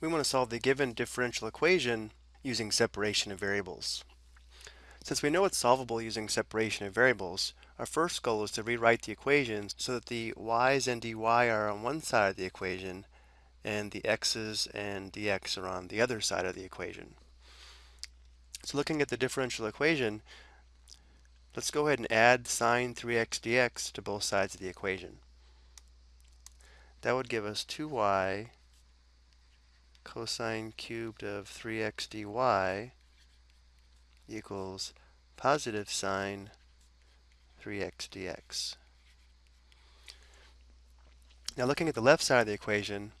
we want to solve the given differential equation using separation of variables. Since we know it's solvable using separation of variables, our first goal is to rewrite the equations so that the y's and dy are on one side of the equation and the x's and dx are on the other side of the equation. So looking at the differential equation, let's go ahead and add sine 3x dx to both sides of the equation. That would give us 2y cosine cubed of 3x dy equals positive sine 3x dx. Now looking at the left side of the equation,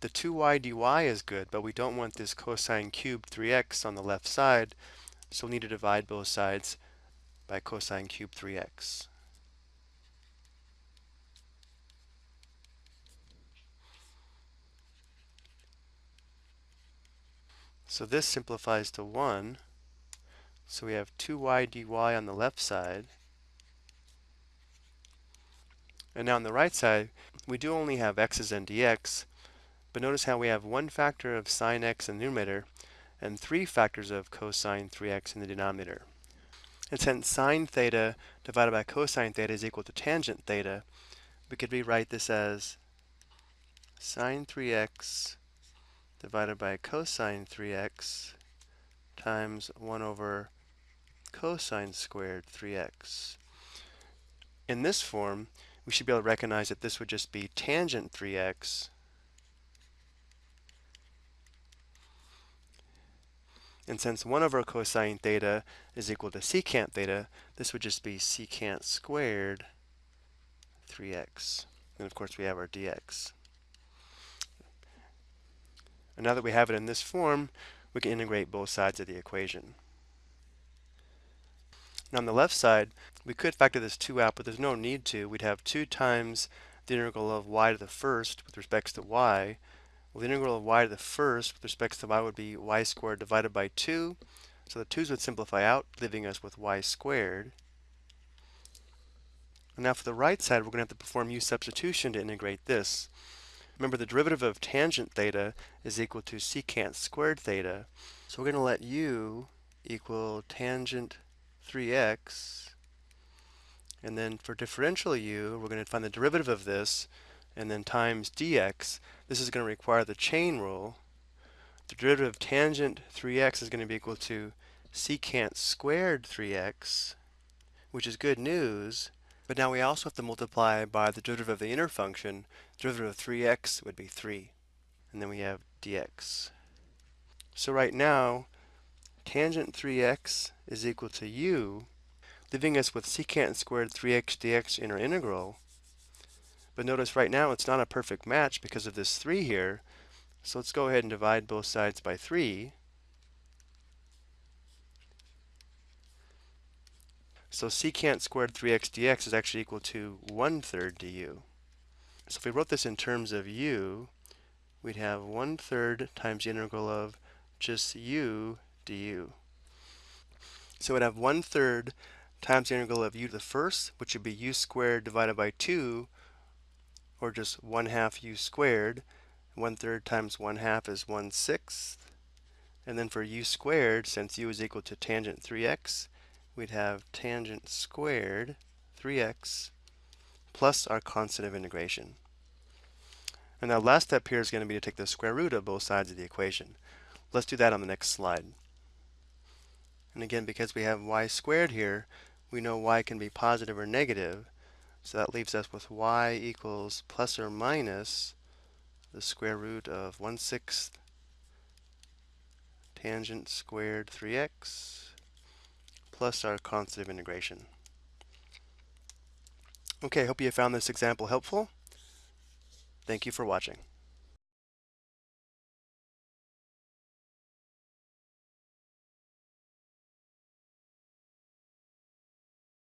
the 2y dy is good, but we don't want this cosine cubed 3x on the left side, so we'll need to divide both sides by cosine cubed 3x. So this simplifies to 1. So we have 2y dy on the left side. And now on the right side, we do only have x's and dx, but notice how we have one factor of sine x in the numerator and three factors of cosine 3x in the denominator. And since sine theta divided by cosine theta is equal to tangent theta, we could rewrite this as sine 3x divided by cosine 3x times 1 over cosine squared 3x. In this form, we should be able to recognize that this would just be tangent 3x And since 1 over cosine theta is equal to secant theta, this would just be secant squared 3x. And of course we have our dx. And now that we have it in this form, we can integrate both sides of the equation. Now on the left side, we could factor this 2 out, but there's no need to. We'd have 2 times the integral of y to the first with respect to y. Well, the integral of y to the first with respect to y would be y squared divided by 2. So the 2's would simplify out, leaving us with y squared. And now for the right side, we're going to have to perform u substitution to integrate this. Remember the derivative of tangent theta is equal to secant squared theta. So we're going to let u equal tangent 3x. And then for differential u, we're going to find the derivative of this and then times dx. This is going to require the chain rule. The derivative of tangent 3x is going to be equal to secant squared 3x, which is good news but now we also have to multiply by the derivative of the inner function. Derivative of 3x would be 3. And then we have dx. So right now, tangent 3x is equal to u, leaving us with secant squared 3x dx in our integral. But notice right now it's not a perfect match because of this 3 here. So let's go ahead and divide both sides by 3. So secant squared 3x dx is actually equal to 1 third du. So if we wrote this in terms of u, we'd have 1 third times the integral of just u du. So we'd have 1 third times the integral of u to the first, which would be u squared divided by 2, or just 1 half u squared. 1 third times 1 half is 1 sixth. And then for u squared, since u is equal to tangent 3x, we'd have tangent squared 3x plus our constant of integration. And our last step here is going to be to take the square root of both sides of the equation. Let's do that on the next slide. And again, because we have y squared here, we know y can be positive or negative. So that leaves us with y equals plus or minus the square root of 1 sixth tangent squared 3x plus our constant of integration. Okay, hope you found this example helpful. Thank you for watching.